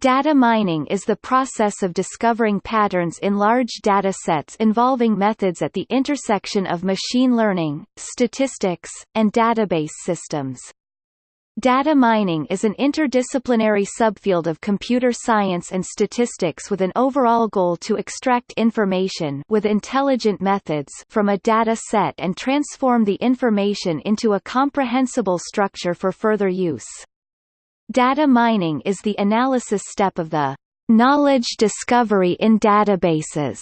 Data mining is the process of discovering patterns in large data sets involving methods at the intersection of machine learning, statistics, and database systems. Data mining is an interdisciplinary subfield of computer science and statistics with an overall goal to extract information with intelligent methods from a data set and transform the information into a comprehensible structure for further use. Data mining is the analysis step of the knowledge discovery in databases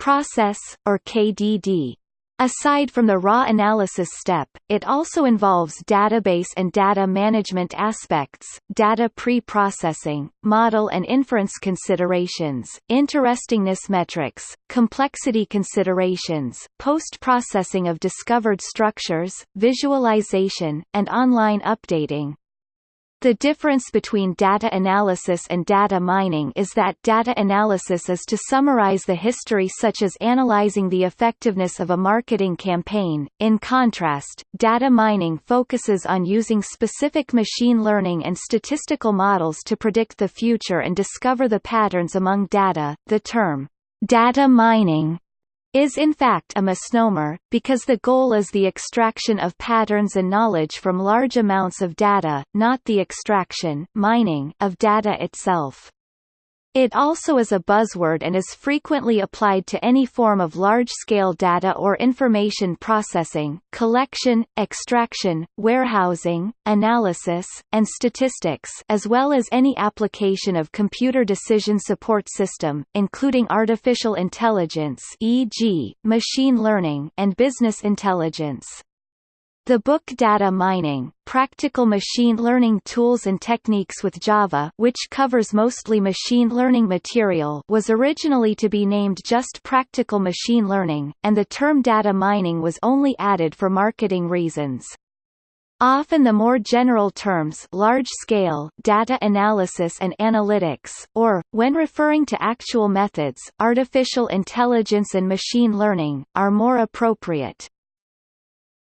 process, or KDD. Aside from the raw analysis step, it also involves database and data management aspects, data pre-processing, model and inference considerations, interestingness metrics, complexity considerations, post-processing of discovered structures, visualization, and online updating. The difference between data analysis and data mining is that data analysis is to summarize the history such as analyzing the effectiveness of a marketing campaign. In contrast, data mining focuses on using specific machine learning and statistical models to predict the future and discover the patterns among data. The term data mining is in fact a misnomer, because the goal is the extraction of patterns and knowledge from large amounts of data, not the extraction mining of data itself. It also is a buzzword and is frequently applied to any form of large-scale data or information processing, collection, extraction, warehousing, analysis, and statistics as well as any application of computer decision support system, including artificial intelligence e.g., machine learning and business intelligence. The book Data Mining, Practical Machine Learning Tools and Techniques with Java which covers mostly machine learning material was originally to be named just Practical Machine Learning, and the term data mining was only added for marketing reasons. Often the more general terms large-scale data analysis and analytics, or, when referring to actual methods, artificial intelligence and machine learning, are more appropriate.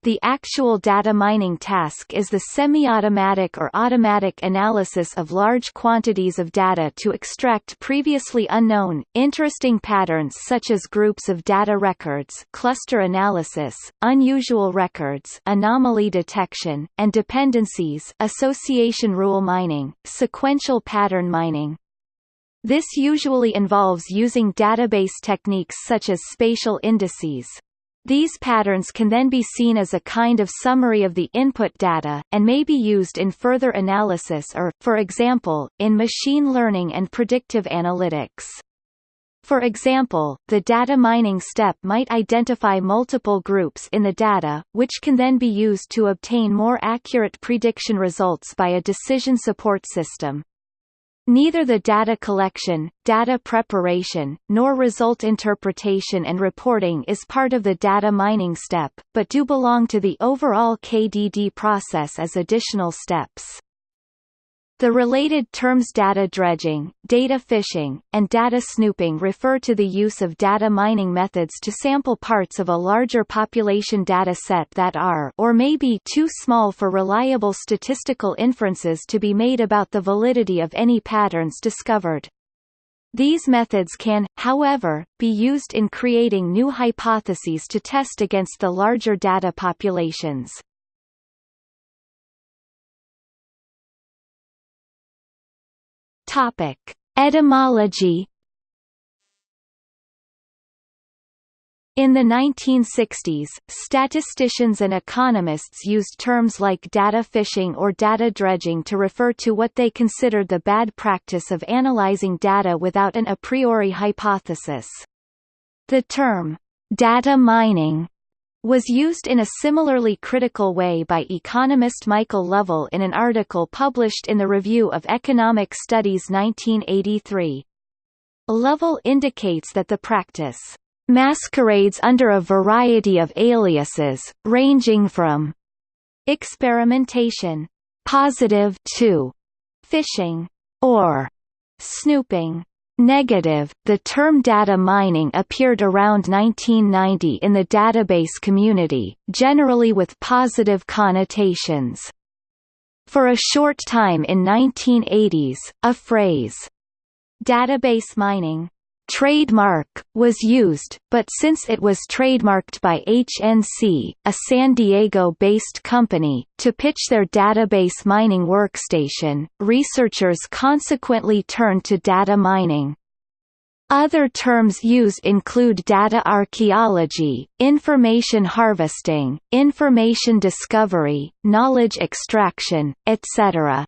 The actual data mining task is the semi-automatic or automatic analysis of large quantities of data to extract previously unknown, interesting patterns such as groups of data records cluster analysis, unusual records anomaly detection, and dependencies association rule mining, sequential pattern mining. This usually involves using database techniques such as spatial indices, these patterns can then be seen as a kind of summary of the input data, and may be used in further analysis or, for example, in machine learning and predictive analytics. For example, the data mining step might identify multiple groups in the data, which can then be used to obtain more accurate prediction results by a decision support system. Neither the data collection, data preparation, nor result interpretation and reporting is part of the data mining step, but do belong to the overall KDD process as additional steps. The related terms data dredging, data fishing, and data snooping refer to the use of data mining methods to sample parts of a larger population data set that are or may be too small for reliable statistical inferences to be made about the validity of any patterns discovered. These methods can, however, be used in creating new hypotheses to test against the larger data populations. Topic: Etymology In the 1960s, statisticians and economists used terms like data fishing or data dredging to refer to what they considered the bad practice of analyzing data without an a priori hypothesis. The term, data mining, was used in a similarly critical way by economist Michael Lovell in an article published in the Review of Economic Studies 1983. Lovell indicates that the practice masquerades under a variety of aliases, ranging from experimentation, positive to fishing, or snooping. Negative. The term data mining appeared around 1990 in the database community, generally with positive connotations. For a short time in 1980s, a phrase, Database mining trademark, was used, but since it was trademarked by HNC, a San Diego-based company, to pitch their database mining workstation, researchers consequently turned to data mining. Other terms used include data archaeology, information harvesting, information discovery, knowledge extraction, etc.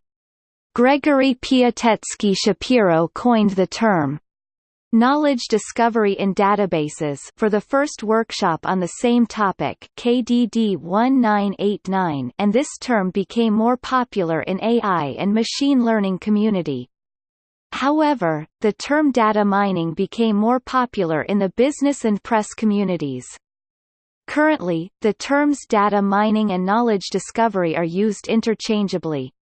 Gregory Piatetsky Shapiro coined the term, Knowledge Discovery in Databases for the first workshop on the same topic KDD 1989 and this term became more popular in AI and machine learning community. However, the term data mining became more popular in the business and press communities. Currently, the terms data mining and knowledge discovery are used interchangeably.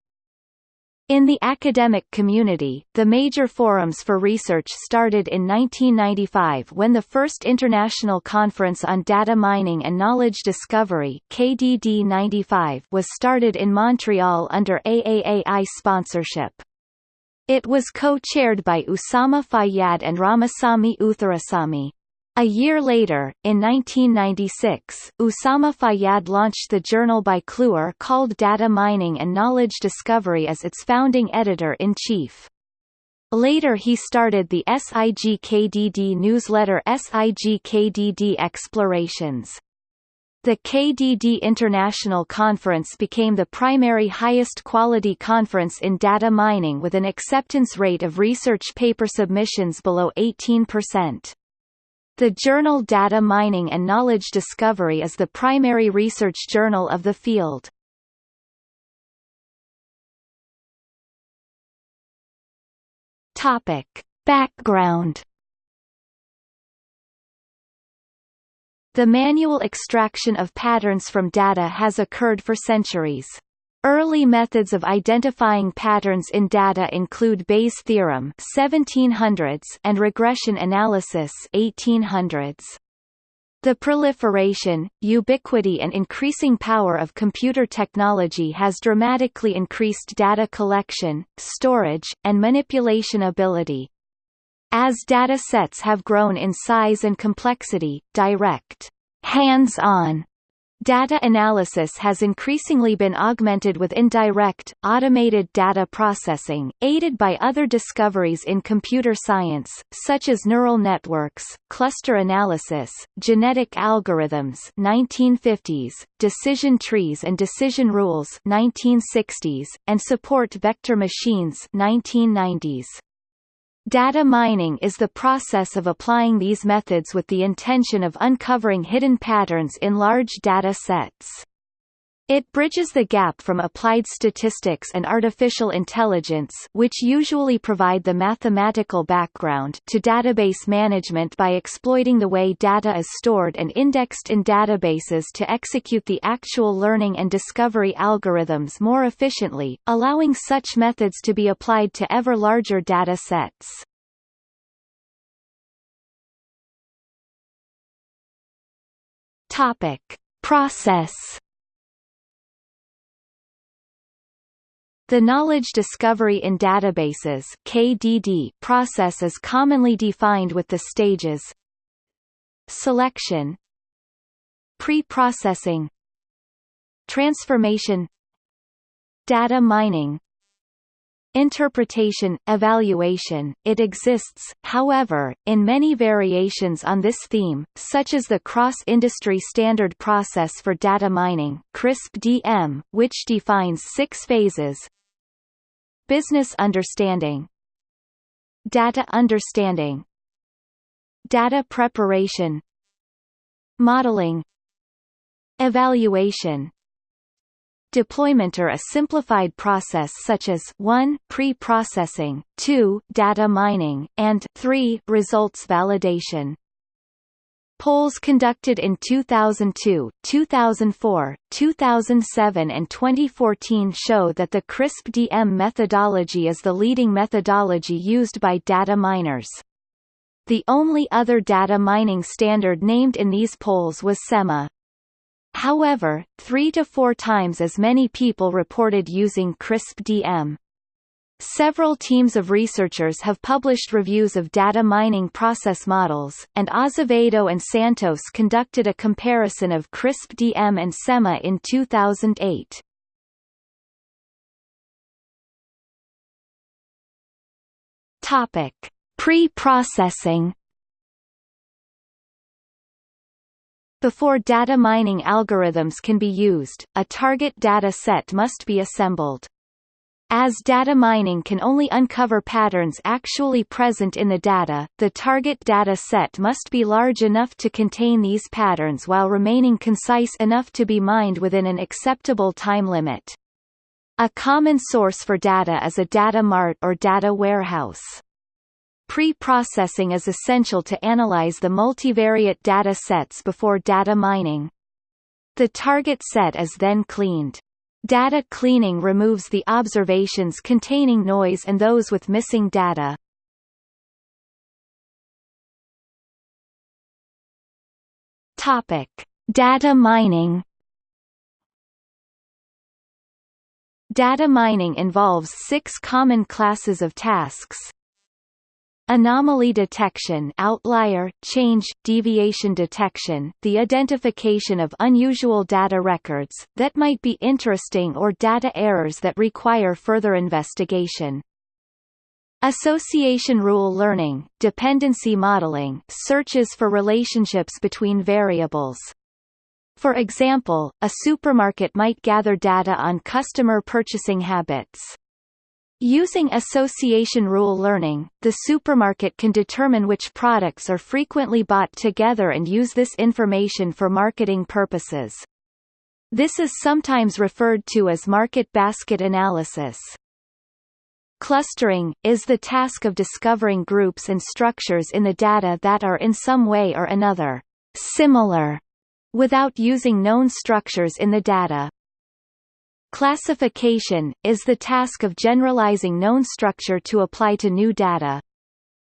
In the academic community, the major forums for research started in 1995 when the first International Conference on Data Mining and Knowledge Discovery KDD 95 was started in Montreal under AAAI sponsorship. It was co-chaired by Usama Fayyad and Ramasamy Uthurasamy. A year later, in 1996, Usama Fayyad launched the journal by Kluwer called Data Mining and Knowledge Discovery as its founding editor-in-chief. Later he started the SIGKDD newsletter SIGKDD Explorations. The KDD International Conference became the primary highest quality conference in data mining with an acceptance rate of research paper submissions below 18%. The journal Data Mining and Knowledge Discovery is the primary research journal of the field. Topic. Background The manual extraction of patterns from data has occurred for centuries. Early methods of identifying patterns in data include Bayes' theorem 1700s and regression analysis 1800s. The proliferation, ubiquity and increasing power of computer technology has dramatically increased data collection, storage, and manipulation ability. As data sets have grown in size and complexity, direct, hands-on Data analysis has increasingly been augmented with indirect, automated data processing, aided by other discoveries in computer science, such as neural networks, cluster analysis, genetic algorithms 1950s, decision trees and decision rules 1960s, and support vector machines 1990s. Data mining is the process of applying these methods with the intention of uncovering hidden patterns in large data sets. It bridges the gap from applied statistics and artificial intelligence which usually provide the mathematical background to database management by exploiting the way data is stored and indexed in databases to execute the actual learning and discovery algorithms more efficiently, allowing such methods to be applied to ever larger data sets. Topic. Process The knowledge discovery in databases KDD process is commonly defined with the stages Selection Pre-processing Transformation Data mining Interpretation, evaluation, it exists, however, in many variations on this theme, such as the Cross-Industry Standard Process for Data Mining CRISP-DM, which defines six phases Business understanding. Data understanding. Data preparation. Modeling. Evaluation. Deployment are a simplified process such as 1 pre-processing, 2 data mining, and 3 results validation. Polls conducted in 2002, 2004, 2007 and 2014 show that the CRISP-DM methodology is the leading methodology used by data miners. The only other data mining standard named in these polls was SEMMA. However, three to four times as many people reported using CRISP-DM. Several teams of researchers have published reviews of data mining process models, and Azevedo and Santos conducted a comparison of CRISP-DM and SEMMA in 2008. Topic: Pre-processing Before data mining algorithms can be used, a target data set must be assembled. As data mining can only uncover patterns actually present in the data, the target data set must be large enough to contain these patterns while remaining concise enough to be mined within an acceptable time limit. A common source for data is a data mart or data warehouse. Pre-processing is essential to analyze the multivariate data sets before data mining. The target set is then cleaned. Data cleaning removes the observations containing noise and those with missing data. Topic: Data mining. Data mining involves six common classes of tasks, Anomaly detection outlier, change, deviation detection, the identification of unusual data records, that might be interesting or data errors that require further investigation. Association rule learning, dependency modeling searches for relationships between variables. For example, a supermarket might gather data on customer purchasing habits. Using association rule learning, the supermarket can determine which products are frequently bought together and use this information for marketing purposes. This is sometimes referred to as market basket analysis. Clustering, is the task of discovering groups and structures in the data that are in some way or another similar, without using known structures in the data. Classification, is the task of generalizing known structure to apply to new data.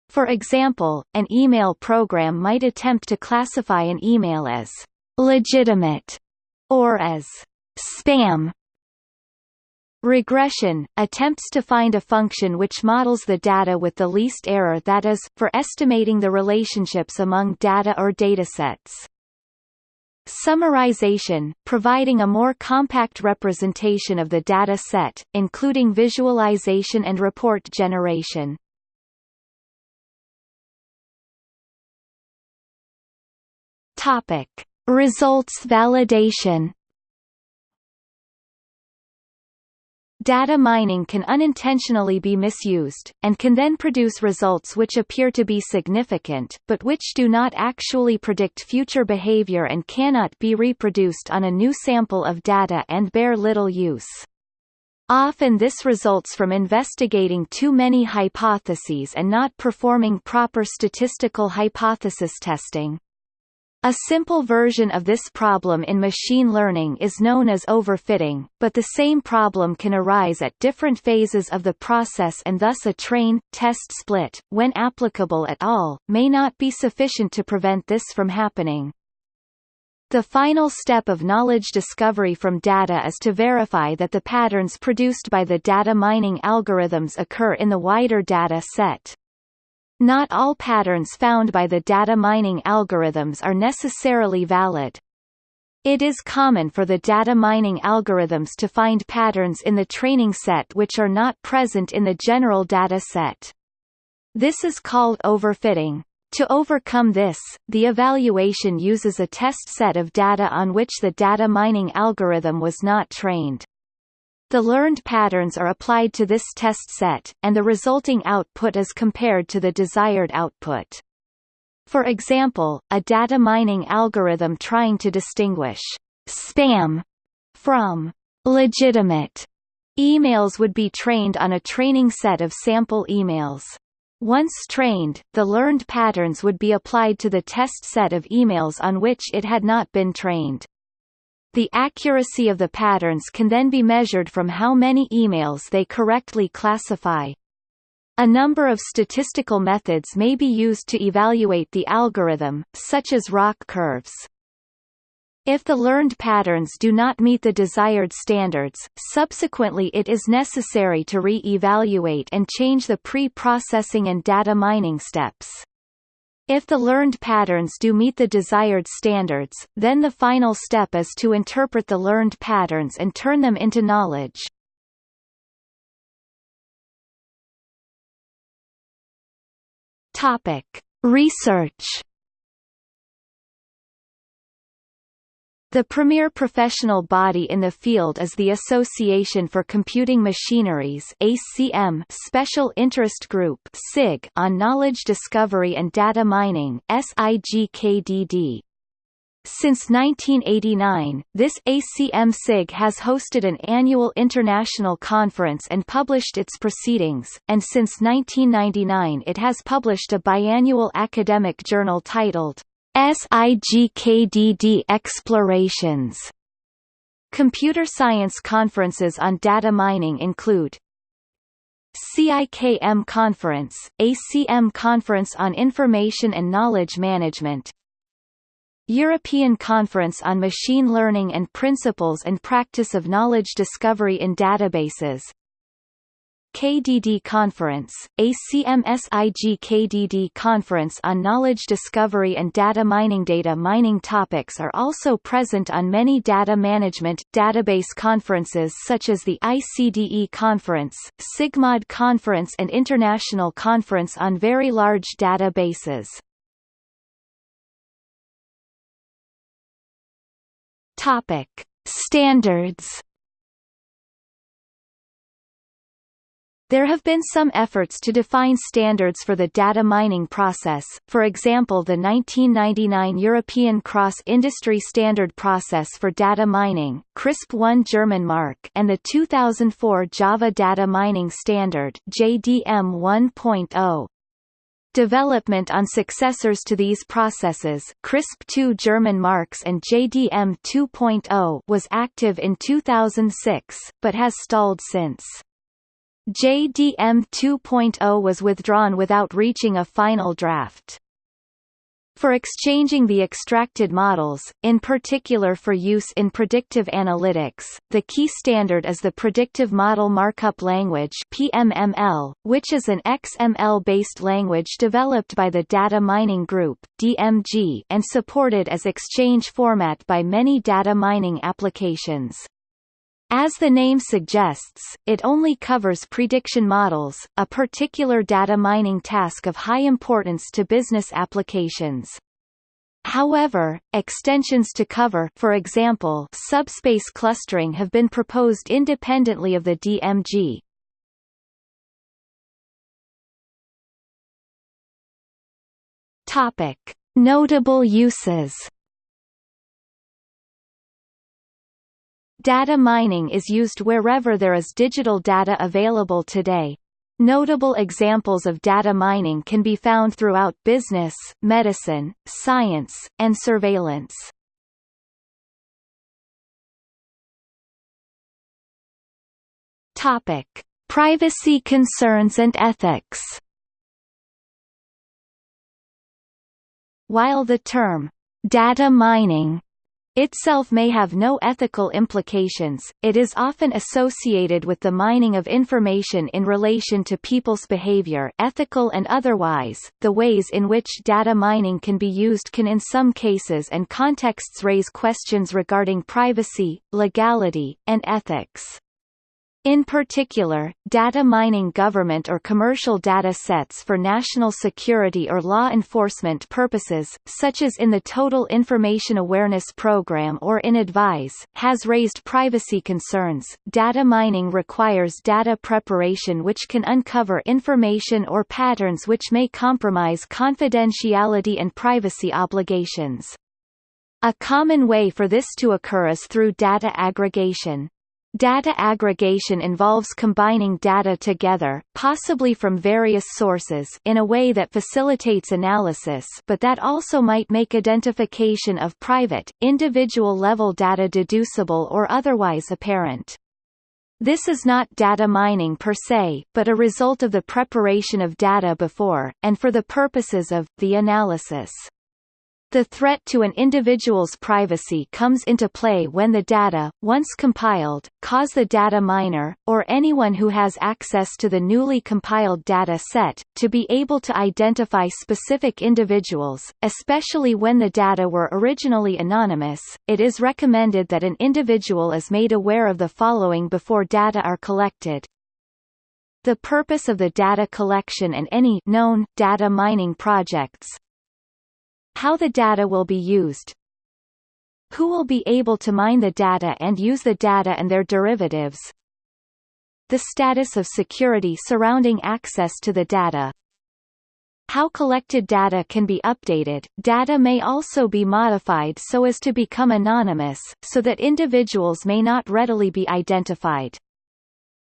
For example, an email program might attempt to classify an email as legitimate or as spam. Regression, attempts to find a function which models the data with the least error that is, for estimating the relationships among data or datasets. Summarization, providing a more compact representation of the data set, including visualization and report generation. Topic. Results validation Data mining can unintentionally be misused, and can then produce results which appear to be significant, but which do not actually predict future behavior and cannot be reproduced on a new sample of data and bear little use. Often this results from investigating too many hypotheses and not performing proper statistical hypothesis testing. A simple version of this problem in machine learning is known as overfitting, but the same problem can arise at different phases of the process and thus a train-test split, when applicable at all, may not be sufficient to prevent this from happening. The final step of knowledge discovery from data is to verify that the patterns produced by the data mining algorithms occur in the wider data set. Not all patterns found by the data mining algorithms are necessarily valid. It is common for the data mining algorithms to find patterns in the training set which are not present in the general data set. This is called overfitting. To overcome this, the evaluation uses a test set of data on which the data mining algorithm was not trained. The learned patterns are applied to this test set, and the resulting output is compared to the desired output. For example, a data mining algorithm trying to distinguish spam from legitimate emails would be trained on a training set of sample emails. Once trained, the learned patterns would be applied to the test set of emails on which it had not been trained. The accuracy of the patterns can then be measured from how many emails they correctly classify. A number of statistical methods may be used to evaluate the algorithm, such as ROC curves. If the learned patterns do not meet the desired standards, subsequently it is necessary to re-evaluate and change the pre-processing and data mining steps. If the learned patterns do meet the desired standards, then the final step is to interpret the learned patterns and turn them into knowledge. Topic: Research The premier professional body in the field is the Association for Computing Machineries ACM Special Interest Group SIG on Knowledge Discovery and Data Mining SIGKDD. Since 1989, this ACM-SIG has hosted an annual international conference and published its proceedings, and since 1999 it has published a biannual academic journal titled SIGKDD Explorations. Computer science conferences on data mining include CIKM Conference, ACM Conference on Information and Knowledge Management European Conference on Machine Learning and Principles and Practice of Knowledge Discovery in Databases KDD Conference, ACMSIG KDD Conference on Knowledge Discovery and Data Mining Data mining topics are also present on many data management, database conferences such as the ICDE Conference, SIGMOD Conference and International Conference on Very Large Databases. Topic. Standards There have been some efforts to define standards for the data mining process, for example the 1999 European Cross-Industry Standard Process for Data Mining CRISP-1 German mark and the 2004 Java Data Mining Standard JDM 1.0. Development on successors to these processes CRISP-2 German marks and JDM 2.0 was active in 2006, but has stalled since. JDM 2.0 was withdrawn without reaching a final draft. For exchanging the extracted models, in particular for use in predictive analytics, the key standard is the Predictive Model Markup Language PMML, which is an XML-based language developed by the Data Mining Group DMG and supported as exchange format by many data mining applications. As the name suggests, it only covers prediction models, a particular data mining task of high importance to business applications. However, extensions to cover for example, subspace clustering have been proposed independently of the DMG. Notable uses Data mining is used wherever there is digital data available today. Notable examples of data mining can be found throughout business, medicine, science, and surveillance. Topic: Privacy concerns and ethics. While the term data mining itself may have no ethical implications, it is often associated with the mining of information in relation to people's behavior ethical and otherwise. The ways in which data mining can be used can in some cases and contexts raise questions regarding privacy, legality, and ethics. In particular, data mining government or commercial data sets for national security or law enforcement purposes, such as in the Total Information Awareness Program or in Advise, has raised privacy concerns. Data mining requires data preparation which can uncover information or patterns which may compromise confidentiality and privacy obligations. A common way for this to occur is through data aggregation. Data aggregation involves combining data together, possibly from various sources in a way that facilitates analysis but that also might make identification of private, individual-level data deducible or otherwise apparent. This is not data mining per se, but a result of the preparation of data before, and for the purposes of, the analysis. The threat to an individual's privacy comes into play when the data, once compiled, cause the data miner, or anyone who has access to the newly compiled data set, to be able to identify specific individuals, especially when the data were originally anonymous. It is recommended that an individual is made aware of the following before data are collected. The purpose of the data collection and any known data mining projects, how the data will be used Who will be able to mine the data and use the data and their derivatives The status of security surrounding access to the data how collected data can be updated. Data may also be modified so as to become anonymous, so that individuals may not readily be identified.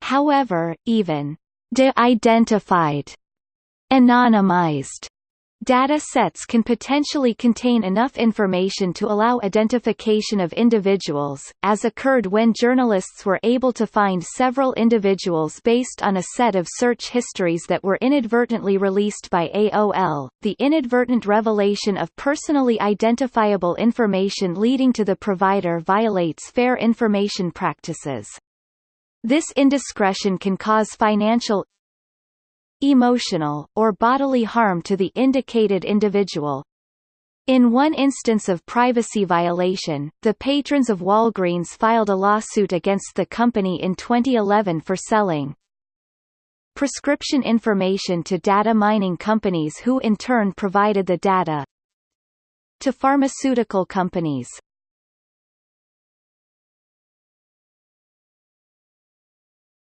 However, even de-identified, anonymized Data sets can potentially contain enough information to allow identification of individuals, as occurred when journalists were able to find several individuals based on a set of search histories that were inadvertently released by AOL. The inadvertent revelation of personally identifiable information leading to the provider violates fair information practices. This indiscretion can cause financial emotional, or bodily harm to the indicated individual. In one instance of privacy violation, the patrons of Walgreens filed a lawsuit against the company in 2011 for selling prescription information to data mining companies who in turn provided the data to pharmaceutical companies.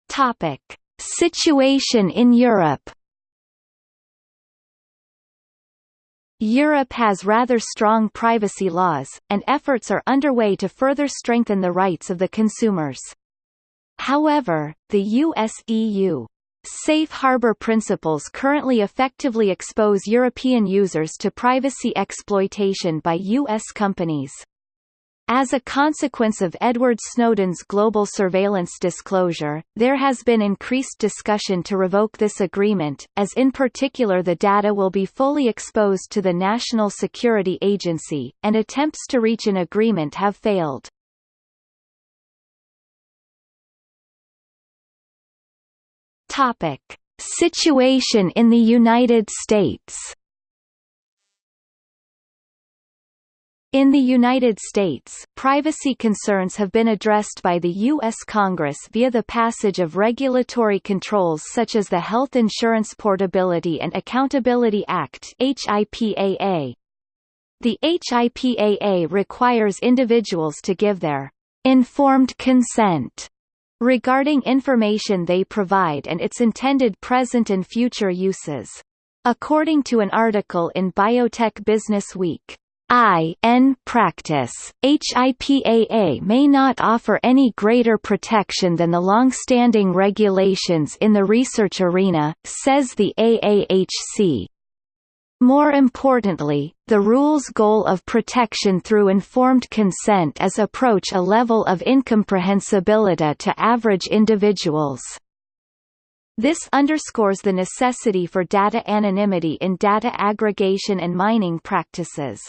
Topic: Situation in Europe Europe has rather strong privacy laws, and efforts are underway to further strengthen the rights of the consumers. However, the US-EU Safe harbor principles currently effectively expose European users to privacy exploitation by U.S. companies. As a consequence of Edward Snowden's global surveillance disclosure, there has been increased discussion to revoke this agreement, as in particular the data will be fully exposed to the National Security Agency, and attempts to reach an agreement have failed. Topic. Situation in the United States In the United States, privacy concerns have been addressed by the U.S. Congress via the passage of regulatory controls such as the Health Insurance Portability and Accountability Act HIPAA. The HIPAA requires individuals to give their informed consent regarding information they provide and its intended present and future uses. According to an article in Biotech Business Week, I N practice, HIPAA may not offer any greater protection than the long-standing regulations in the research arena, says the AAHC. More importantly, the rule's goal of protection through informed consent is approach a level of incomprehensibility to average individuals. This underscores the necessity for data anonymity in data aggregation and mining practices.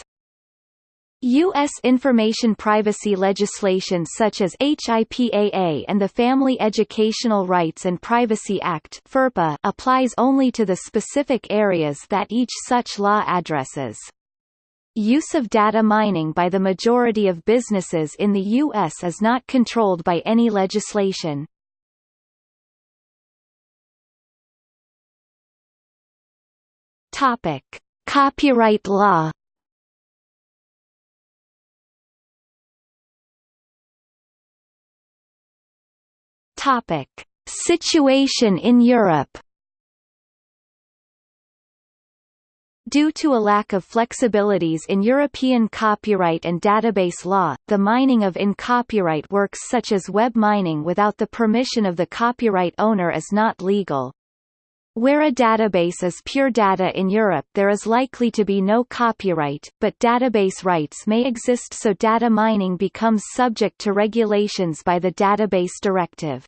U.S. information privacy legislation such as HIPAA and the Family Educational Rights and Privacy Act FERPA applies only to the specific areas that each such law addresses. Use of data mining by the majority of businesses in the U.S. is not controlled by any legislation. Copyright law Topic: Situation in Europe. Due to a lack of flexibilities in European copyright and database law, the mining of in-copyright works such as web mining without the permission of the copyright owner is not legal. Where a database is pure data in Europe there is likely to be no copyright, but database rights may exist so data mining becomes subject to regulations by the Database Directive.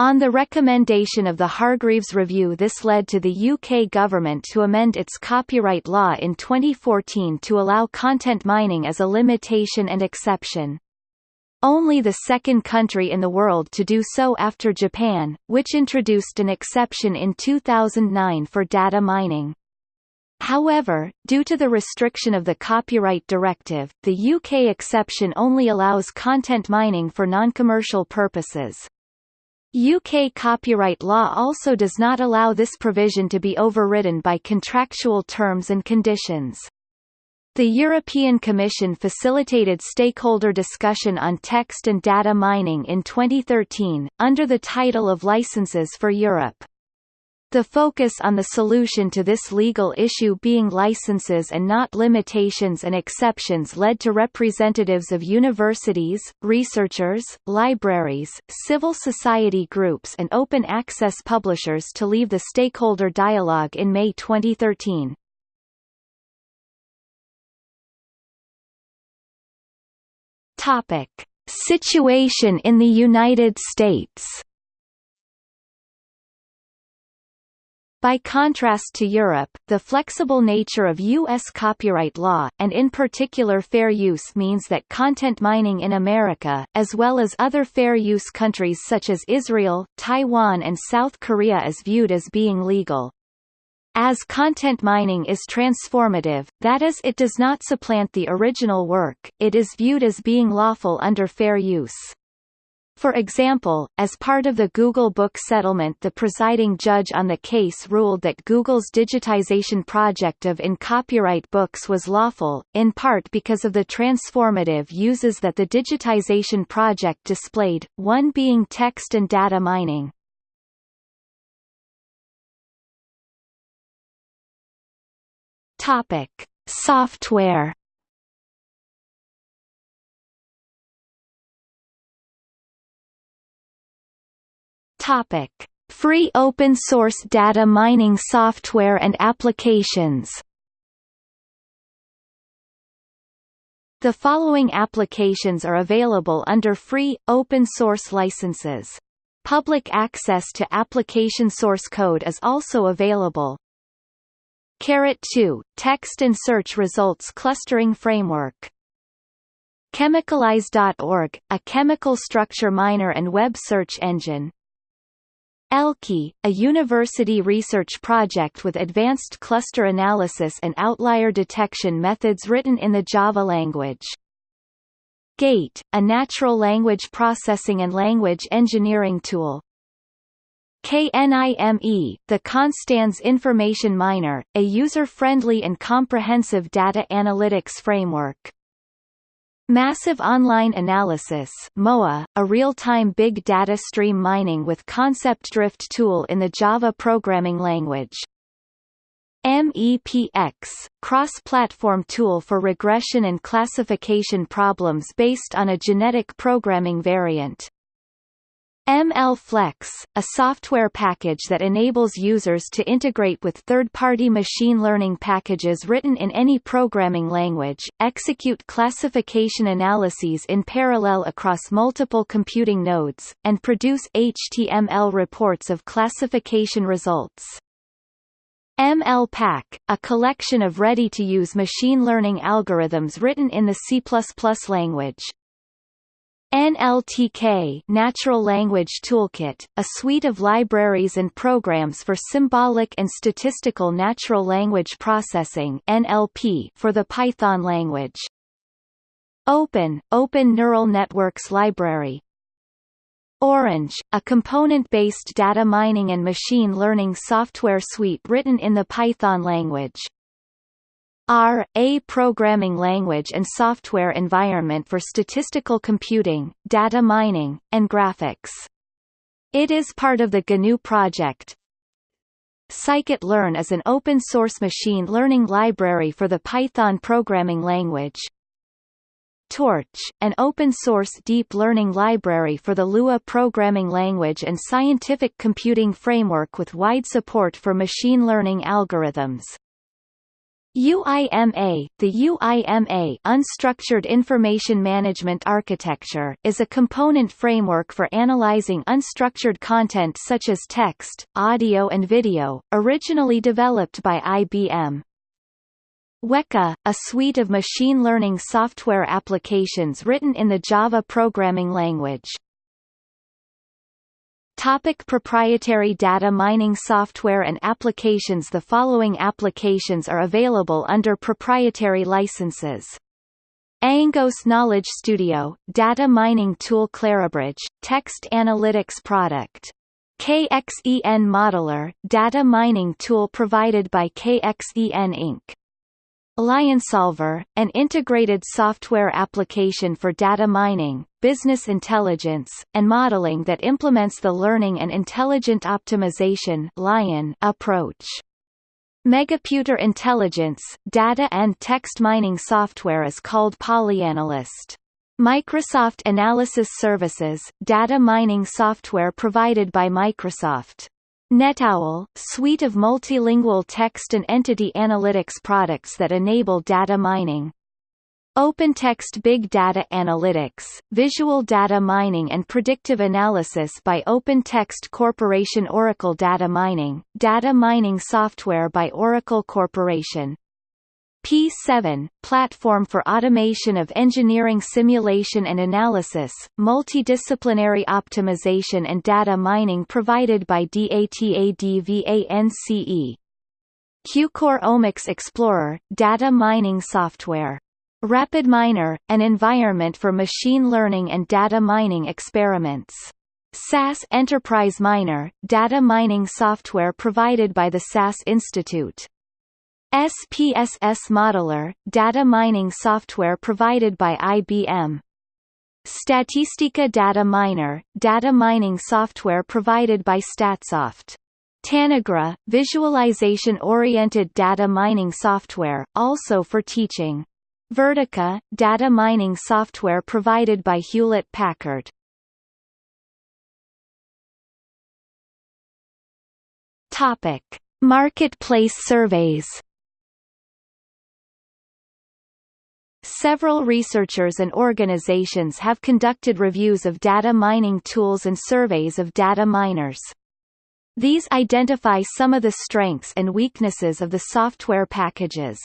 On the recommendation of the Hargreaves Review this led to the UK government to amend its copyright law in 2014 to allow content mining as a limitation and exception. Only the second country in the world to do so after Japan, which introduced an exception in 2009 for data mining. However, due to the restriction of the Copyright Directive, the UK exception only allows content mining for non-commercial purposes. UK copyright law also does not allow this provision to be overridden by contractual terms and conditions. The European Commission facilitated stakeholder discussion on text and data mining in 2013, under the title of Licenses for Europe. The focus on the solution to this legal issue being licenses and not limitations and exceptions led to representatives of universities, researchers, libraries, civil society groups and open access publishers to leave the stakeholder dialogue in May 2013. Topic: Situation in the United States By contrast to Europe, the flexible nature of U.S. copyright law, and in particular fair use means that content mining in America, as well as other fair use countries such as Israel, Taiwan and South Korea is viewed as being legal. As content mining is transformative, that is it does not supplant the original work, it is viewed as being lawful under fair use. For example, as part of the Google book settlement the presiding judge on the case ruled that Google's digitization project of in-copyright books was lawful, in part because of the transformative uses that the digitization project displayed, one being text and data mining. Topic: Software Topic: Free open source data mining software and applications. The following applications are available under free, open source licenses. Public access to application source code is also available. Carrot 2 – Text and search results clustering framework. Chemicalize.org, a chemical structure miner and web search engine. ELKI, a university research project with advanced cluster analysis and outlier detection methods written in the Java language. GATE, a natural language processing and language engineering tool. KNIME, the Konstanz Information Miner, a user-friendly and comprehensive data analytics framework. Massive Online Analysis MOA, a real-time big data stream mining with concept drift tool in the Java programming language. MEPX, cross-platform tool for regression and classification problems based on a genetic programming variant. MLFlex, a software package that enables users to integrate with third-party machine learning packages written in any programming language, execute classification analyses in parallel across multiple computing nodes, and produce HTML reports of classification results. MLPack, a collection of ready-to-use machine learning algorithms written in the C++ language, NLTK Natural Language Toolkit, a suite of libraries and programs for symbolic and statistical natural language processing NLP for the Python language. Open, Open Neural Networks Library Orange, a component-based data mining and machine learning software suite written in the Python language. R, a programming language and software environment for statistical computing, data mining, and graphics. It is part of the GNU project. Scikit-learn is an open-source machine learning library for the Python programming language. Torch, an open-source deep learning library for the Lua programming language and scientific computing framework with wide support for machine learning algorithms. UIMA The UIMA Unstructured Information Management Architecture is a component framework for analyzing unstructured content such as text, audio and video, originally developed by IBM. Weka, a suite of machine learning software applications written in the Java programming language. Topic proprietary data mining software and applications The following applications are available under proprietary licenses. Angoss Knowledge Studio, data mining tool Clarabridge, text analytics product. KXEN Modeler, data mining tool provided by KXEN Inc. LionSolver, an integrated software application for data mining, business intelligence, and modeling that implements the learning and intelligent optimization Lion approach. Megaputer Intelligence, data and text mining software is called PolyAnalyst. Microsoft Analysis Services, data mining software provided by Microsoft. NetOwl, suite of multilingual text and entity analytics products that enable data mining. OpenText Big Data Analytics, visual data mining and predictive analysis by OpenText Corporation Oracle Data Mining, data mining software by Oracle Corporation. pSeven, platform for automation of engineering simulation and analysis, multidisciplinary optimization and data mining provided by DATADVANCE. Qlucore Omics Explorer, data mining software. RapidMiner, an environment for machine learning and data mining experiments. SAS Enterprise Miner, data mining software provided by the SAS Institute. SPSS Modeler, data mining software provided by IBM. Statistica Data Miner, data mining software provided by Statsoft. Tanagra, visualization-oriented data mining software, also for teaching. Vertica, data mining software provided by Hewlett-Packard. Topic: Marketplace surveys. Several researchers and organizations have conducted reviews of data mining tools and surveys of data miners. These identify some of the strengths and weaknesses of the software packages.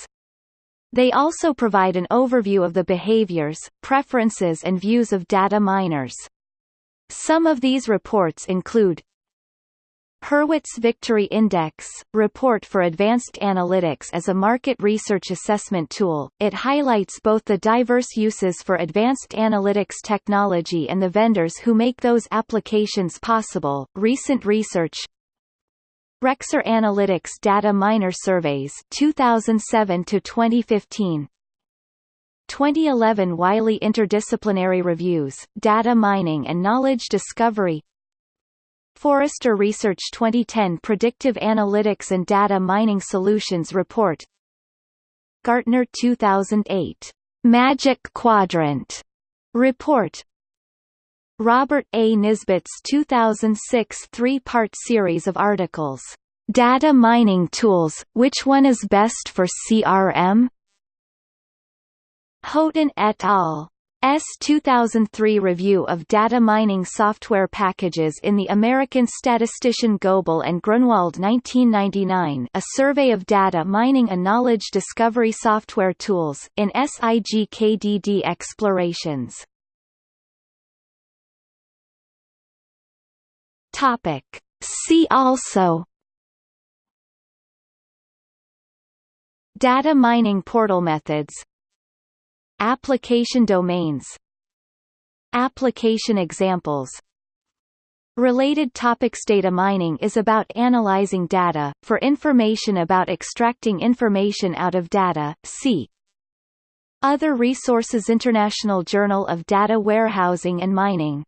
They also provide an overview of the behaviors, preferences and views of data miners. Some of these reports include Hurwitz Victory Index, report for advanced analytics as a market research assessment tool. It highlights both the diverse uses for advanced analytics technology and the vendors who make those applications possible. Recent research Rexer Analytics Data Miner Surveys 2007 to 2015 2011 Wiley Interdisciplinary Reviews, Data Mining and Knowledge Discovery Forrester Research 2010 Predictive Analytics and Data Mining Solutions Report Gartner 2008 Magic Quadrant Report Robert A. Nisbet's 2006 three-part series of articles, Data Mining Tools, Which One is Best for CRM? Haughton et al. S 2003 review of data mining software packages in the American statistician Goebel and Gruenwald 1999 a survey of data mining and knowledge discovery software tools, in SIGKDD Explorations. See also Data mining portal methods Application domains. Application examples. Related topics. Data mining is about analyzing data, for information about extracting information out of data, see Other resources. International Journal of Data Warehousing and Mining